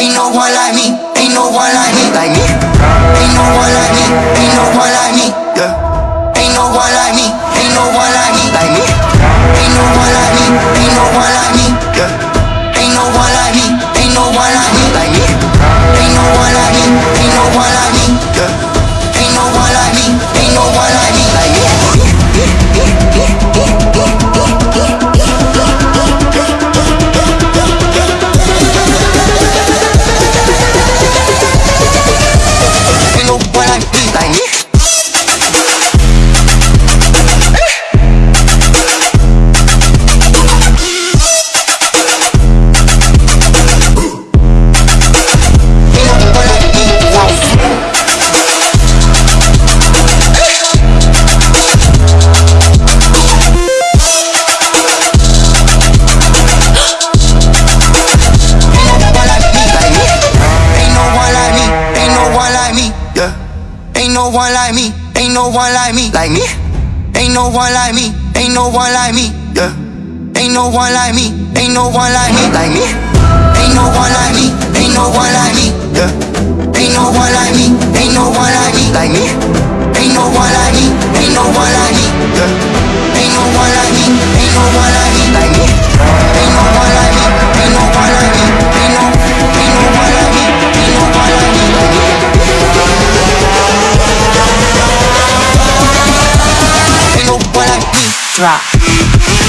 ain't no one like me, ain't no one like me, like me. Ain't no one like me, ain't no one like me. one like me, ain't no one like me, like me. Ain't no one like me, ain't no one like me, yeah. Ain't no one like me, ain't no one like me, like me. Ain't no one like me, ain't no one like me. drop.